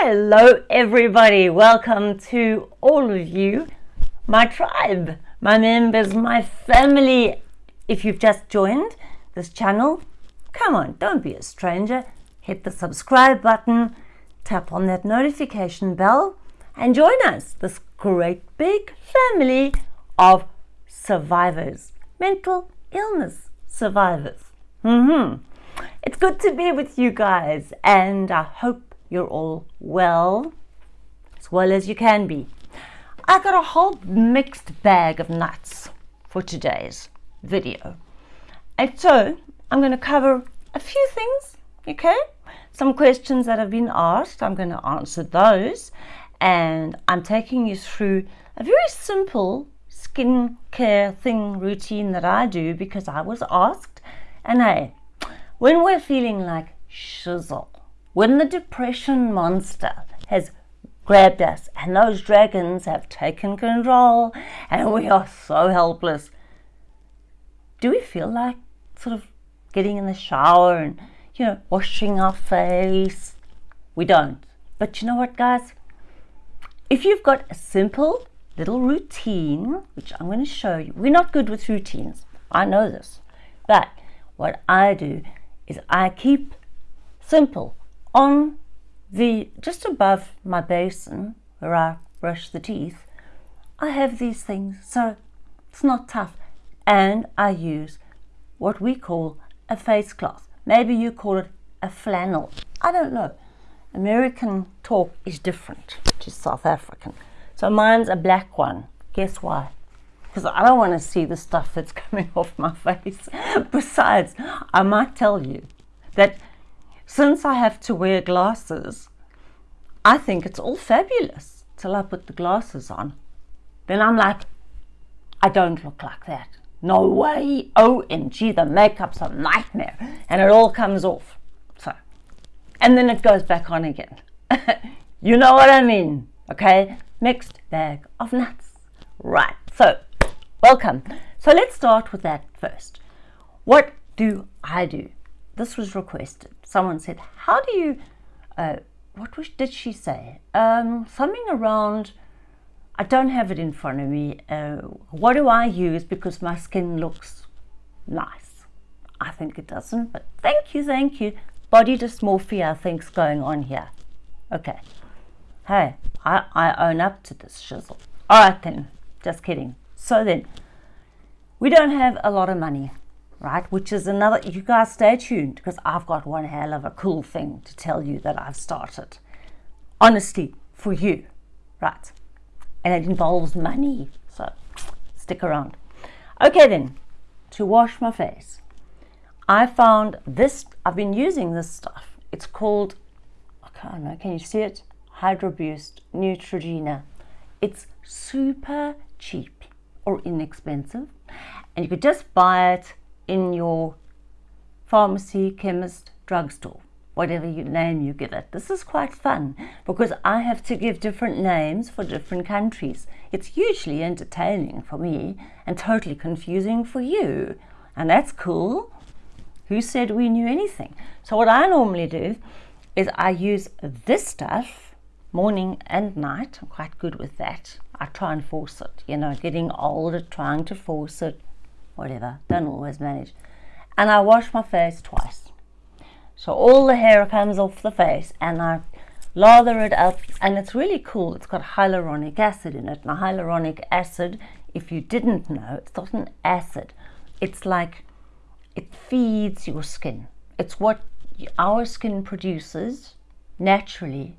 Hello, everybody. Welcome to all of you, my tribe, my members, my family. If you've just joined this channel, come on, don't be a stranger. Hit the subscribe button, tap on that notification bell, and join us, this great big family of survivors, mental illness survivors. Mm-hmm. It's good to be with you guys, and I hope you're all well, as well as you can be. I got a whole mixed bag of nuts for today's video. And so I'm going to cover a few things, okay? Some questions that have been asked, I'm going to answer those. And I'm taking you through a very simple skincare thing routine that I do because I was asked. And hey, when we're feeling like shizzle, when the depression monster has grabbed us and those dragons have taken control and we are so helpless, do we feel like sort of getting in the shower and, you know, washing our face? We don't. But you know what, guys? If you've got a simple little routine, which I'm going to show you, we're not good with routines. I know this. But what I do is I keep simple on the just above my basin where I brush the teeth I have these things. So it's not tough. And I use what we call a face cloth. Maybe you call it a flannel. I don't know. American talk is different to South African. So mine's a black one. Guess why? Because I don't want to see the stuff that's coming off my face. Besides I might tell you that since I have to wear glasses, I think it's all fabulous till I put the glasses on. Then I'm like, I don't look like that. No way. OMG, the makeup's a nightmare. And it all comes off. So, and then it goes back on again. you know what I mean, okay? Mixed bag of nuts. Right, so welcome. So let's start with that first. What do I do? This was requested. Someone said, how do you, uh, what was, did she say? Um, something around, I don't have it in front of me. Uh, what do I use because my skin looks nice? I think it doesn't, but thank you, thank you. Body dysmorphia, I think's going on here. Okay. Hey, I, I own up to this shizzle. All right then, just kidding. So then, we don't have a lot of money right? Which is another, you guys stay tuned because I've got one hell of a cool thing to tell you that I've started. Honestly, for you, right? And it involves money, so stick around. Okay then, to wash my face. I found this, I've been using this stuff. It's called, I can't know, can you see it? Hydro Boost Neutrogena. It's super cheap or inexpensive and you could just buy it in your pharmacy, chemist, drugstore, whatever you name you give it. This is quite fun because I have to give different names for different countries. It's hugely entertaining for me and totally confusing for you. And that's cool. Who said we knew anything? So what I normally do is I use this stuff morning and night. I'm quite good with that. I try and force it, you know, getting older, trying to force it, whatever, don't always manage. And I wash my face twice. So all the hair comes off the face and I lather it up and it's really cool. It's got hyaluronic acid in it. Now hyaluronic acid, if you didn't know, it's not an acid. It's like, it feeds your skin. It's what our skin produces naturally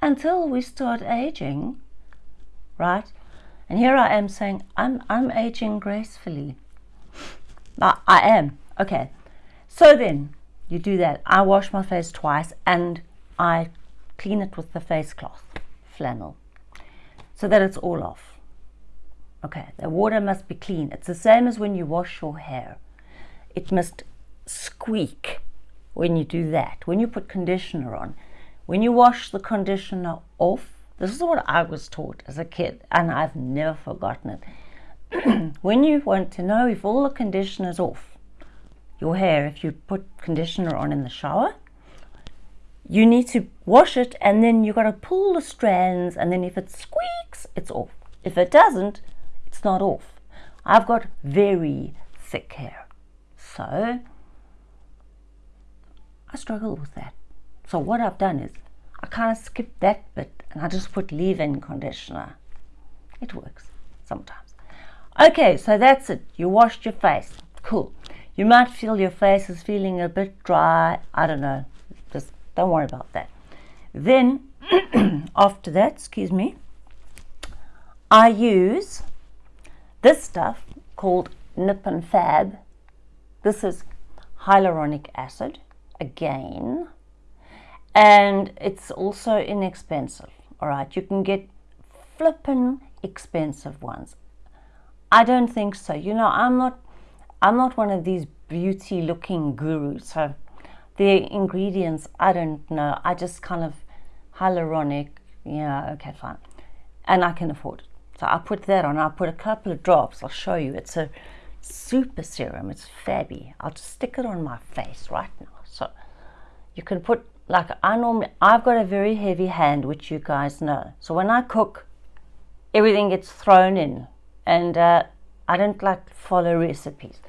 until we start aging, right? And here I am saying, I'm, I'm aging gracefully. I, I am. Okay. So then you do that. I wash my face twice and I clean it with the face cloth, flannel, so that it's all off. Okay, the water must be clean. It's the same as when you wash your hair. It must squeak when you do that. When you put conditioner on, when you wash the conditioner off, this is what I was taught as a kid and I've never forgotten it. when you want to know if all the conditioner's off your hair, if you put conditioner on in the shower, you need to wash it and then you've got to pull the strands and then if it squeaks, it's off. If it doesn't, it's not off. I've got very thick hair. So I struggle with that. So what I've done is I kind of skip that bit and I just put leave-in conditioner. It works sometimes. Okay, so that's it. You washed your face. Cool. You might feel your face is feeling a bit dry. I don't know. Just don't worry about that. Then, after that, excuse me, I use this stuff called Nip and Fab. This is hyaluronic acid again and it's also inexpensive all right you can get flippin expensive ones i don't think so. You know i'm not i'm not one of these beauty looking gurus. So the ingredients i don't know. I just kind of hyaluronic yeah okay fine. And i can afford it. So i put that on. I put a couple of drops. I'll show you. It's a super serum. It's fabby. I'll just stick it on my face right now. So you can put like I normally, I've got a very heavy hand, which you guys know. So when I cook, everything gets thrown in, and uh, I don't like follow recipes.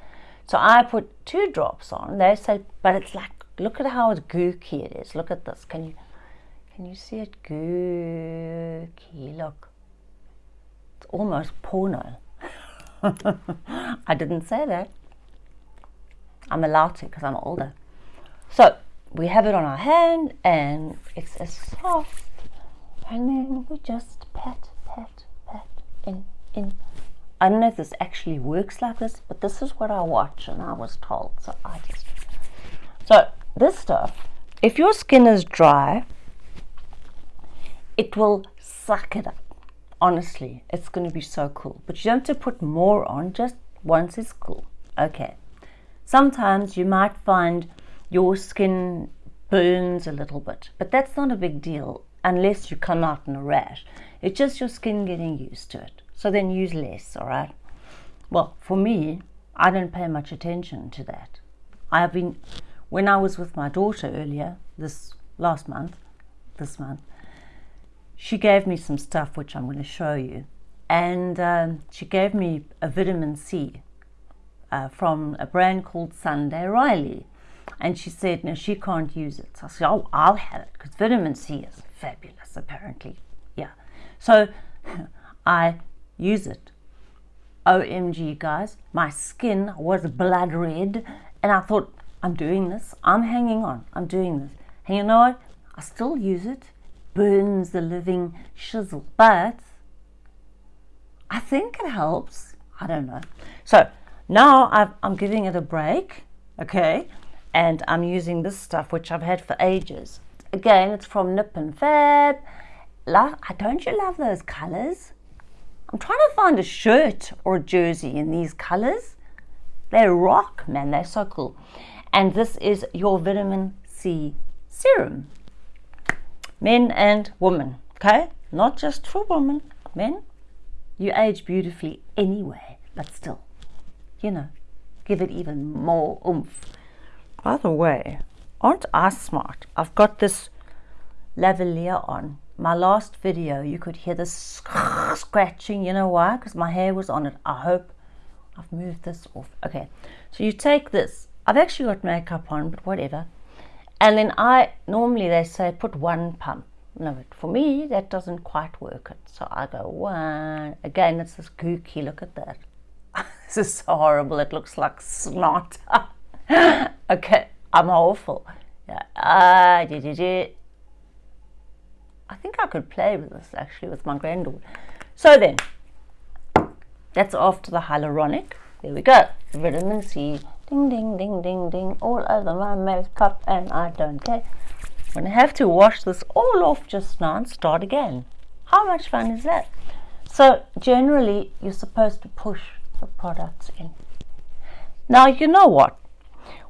So I put two drops on. They say, but it's like, look at how gooky it is. Look at this. Can you, can you see it gooky? Look, it's almost porno. I didn't say that. I'm allowed to because I'm older. So we have it on our hand and it's as soft and then we just pat pat pat in in I don't know if this actually works like this but this is what I watch and I was told so I just so this stuff if your skin is dry it will suck it up honestly it's going to be so cool but you don't have to put more on just once it's cool okay sometimes you might find your skin burns a little bit, but that's not a big deal unless you come out in a rash. It's just your skin getting used to it. So then use less, all right? Well, for me, I don't pay much attention to that. I've been, when I was with my daughter earlier, this last month, this month, she gave me some stuff which I'm going to show you. And um, she gave me a vitamin C uh, from a brand called Sunday Riley. And she said, no, she can't use it. So I said, oh, I'll have it because vitamin C is fabulous, apparently. Yeah. So I use it. OMG, guys, my skin was blood red. And I thought, I'm doing this. I'm hanging on. I'm doing this. And you know what? I still use it. Burns the living shizzle. But I think it helps. I don't know. So now i am giving it a break. Okay and I'm using this stuff which I've had for ages. Again, it's from Nip and Fab. Love, don't you love those colors? I'm trying to find a shirt or a jersey in these colors. They rock, man. They're so cool. And this is your vitamin C serum. Men and women, okay? Not just for women, men. You age beautifully anyway, but still, you know, give it even more oomph. By the way, aren't I smart? I've got this lavalier on. My last video, you could hear the scratching. You know why? Because my hair was on it. I hope I've moved this off. Okay, so you take this. I've actually got makeup on, but whatever. And then I, normally they say put one pump. No, but for me, that doesn't quite work it. So I go one. Again, it's this gooky. Look at that. this is so horrible. It looks like snot. okay, I'm awful. Yeah. Uh. I think I could play with this actually with my granddaughter. So then, that's after the hyaluronic. There we go. Vitamin C. Ding, ding, ding, ding, ding. All over my makeup and I don't care. I'm going to have to wash this all off just now and start again. How much fun is that? So generally, you're supposed to push the products in. Now, you know what?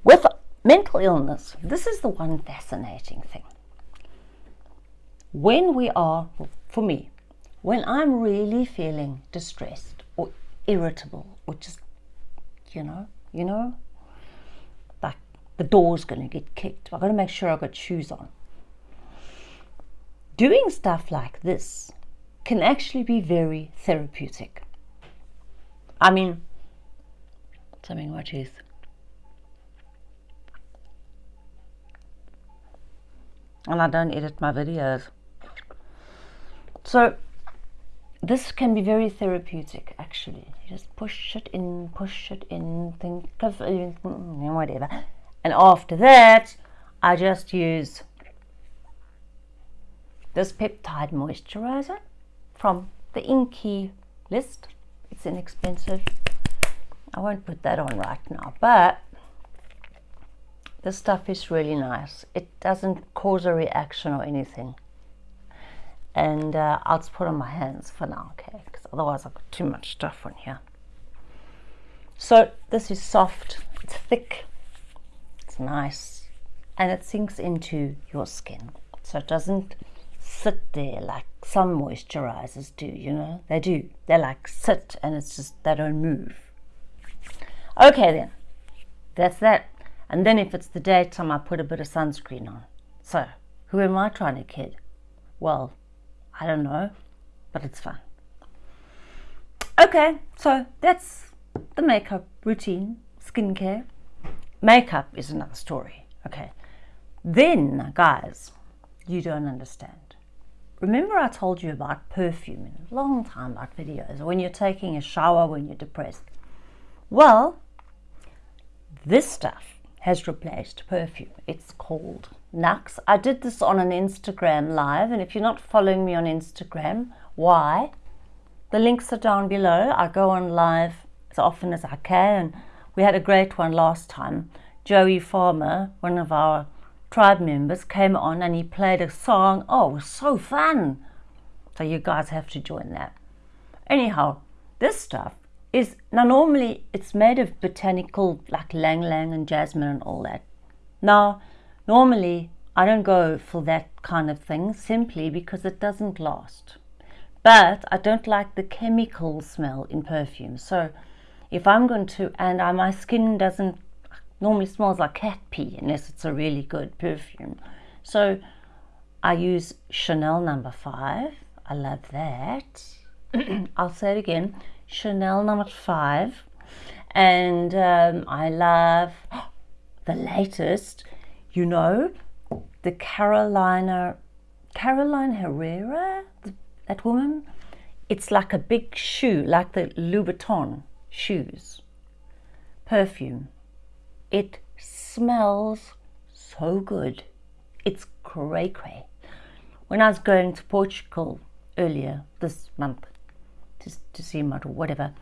With mental illness, this is the one fascinating thing. When we are, for me, when I'm really feeling distressed or irritable or just, you know, you know, like the door's going to get kicked. I've got to make sure I've got shoes on. doing stuff like this can actually be very therapeutic. I mean, something my teeth. And I don't edit my videos. So this can be very therapeutic actually. You just push it in, push it in, think of uh, mm, whatever. And after that, I just use this peptide moisturizer from the INKEY list. It's inexpensive. I won't put that on right now, but this stuff is really nice. It doesn't cause a reaction or anything. And uh, I'll just put on my hands for now, okay? Because otherwise I've got too much stuff on here. So this is soft, it's thick, it's nice, and it sinks into your skin. So it doesn't sit there like some moisturizers do, you know? They do. They like sit and it's just, they don't move. Okay then, that's that. And then if it's the daytime, I put a bit of sunscreen on. So, who am I trying to kid? Well, I don't know, but it's fun. Okay, so that's the makeup routine, skincare. Makeup is another story, okay? Then, guys, you don't understand. Remember I told you about perfume in a long time back videos, when you're taking a shower when you're depressed. Well, this stuff has replaced perfume. It's called Nuxe. I did this on an Instagram live, and if you're not following me on Instagram, why? The links are down below. I go on live as often as I can. We had a great one last time. Joey Farmer, one of our tribe members, came on and he played a song. Oh, it was so fun. So you guys have to join that. Anyhow, this stuff is now normally it's made of botanical like ylang ylang and jasmine and all that. Now, normally I don't go for that kind of thing simply because it doesn't last. But I don't like the chemical smell in perfume. So if I'm going to, and I, my skin doesn't normally smells like cat pee unless it's a really good perfume. So I use Chanel number five. I love that. I'll say it again. Chanel number five. And um, I love the latest, you know, the Carolina, Caroline Herrera, that woman. It's like a big shoe, like the Louboutin shoes. Perfume. It smells so good. It's cray cray. When I was going to Portugal earlier this month, to, to see mud or whatever,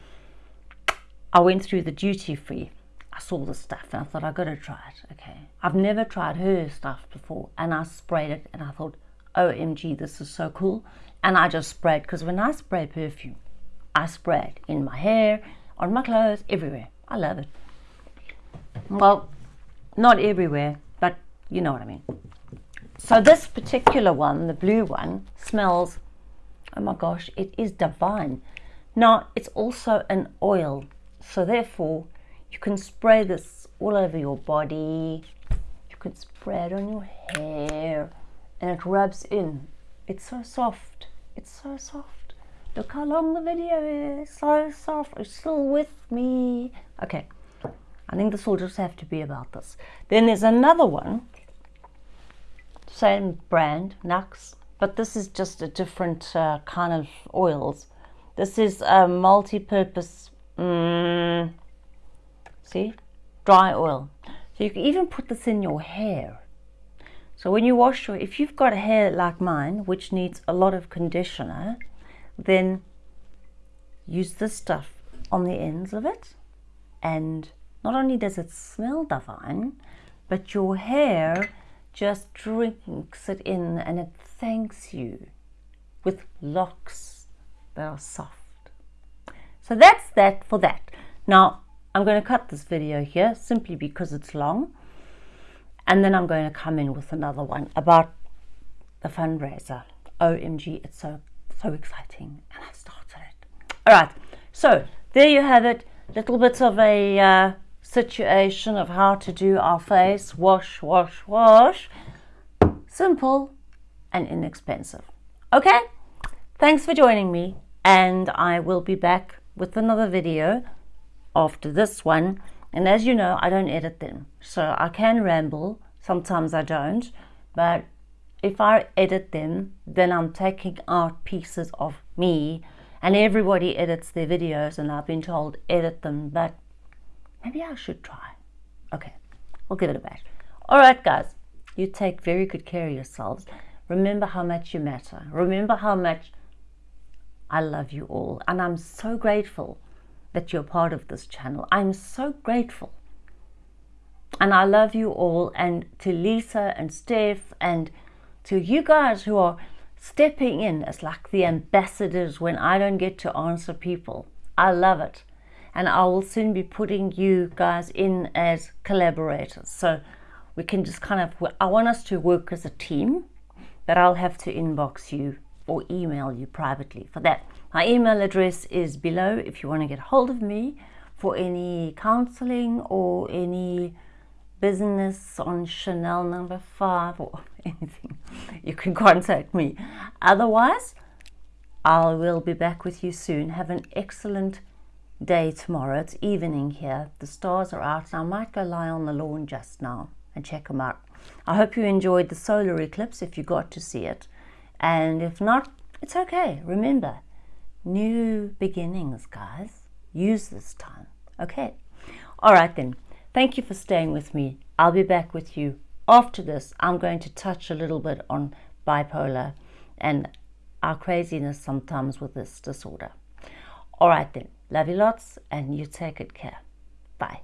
I went through the duty free. I saw the stuff and I thought, I've got to try it. Okay. I've never tried her stuff before. And I sprayed it and I thought, OMG, this is so cool. And I just sprayed because when I spray perfume, I spray it in my hair, on my clothes, everywhere. I love it. Well, not everywhere, but you know what I mean. So this particular one, the blue one, smells, oh my gosh, it is divine. Now, it's also an oil, so therefore you can spray this all over your body. You can spray it on your hair and it rubs in. It's so soft. It's so soft. Look how long the video is. So soft. It's still with me. Okay. I think this will just have to be about this. Then there's another one. Same brand, Nuxe. But this is just a different uh, kind of oils. This is a multi-purpose, mm, see, dry oil. So you can even put this in your hair. So when you wash your, if you've got hair like mine, which needs a lot of conditioner, then use this stuff on the ends of it. And not only does it smell divine, but your hair just drinks it in and it thanks you with locks they are soft. So that's that for that. Now, I'm going to cut this video here simply because it's long. And then I'm going to come in with another one about the fundraiser. OMG, it's so, so exciting. And I've started it. All right. So there you have it. Little bit of a uh, situation of how to do our face. Wash, wash, wash. Simple and inexpensive. Okay? Thanks for joining me, and I will be back with another video after this one. And as you know, I don't edit them, so I can ramble. Sometimes I don't, but if I edit them, then I'm taking out pieces of me. And everybody edits their videos, and I've been told edit them, but maybe I should try. Okay, we'll give it a bash. All right, guys, you take very good care of yourselves. Remember how much you matter. Remember how much I love you all. And I'm so grateful that you're part of this channel. I'm so grateful. And I love you all. And to Lisa and Steph and to you guys who are stepping in as like the ambassadors when I don't get to answer people. I love it. And I will soon be putting you guys in as collaborators. So we can just kind of, I want us to work as a team but I'll have to inbox you or email you privately for that. My email address is below if you want to get hold of me for any counseling or any business on Chanel number five or anything. You can contact me. Otherwise, I will be back with you soon. Have an excellent day tomorrow. It's evening here. The stars are out. and I might go lie on the lawn just now and check them out. I hope you enjoyed the solar eclipse if you got to see it. And if not, it's okay. Remember, new beginnings, guys. Use this time. Okay. All right then. Thank you for staying with me. I'll be back with you after this. I'm going to touch a little bit on bipolar and our craziness sometimes with this disorder. All right then. Love you lots and you take good care. Bye.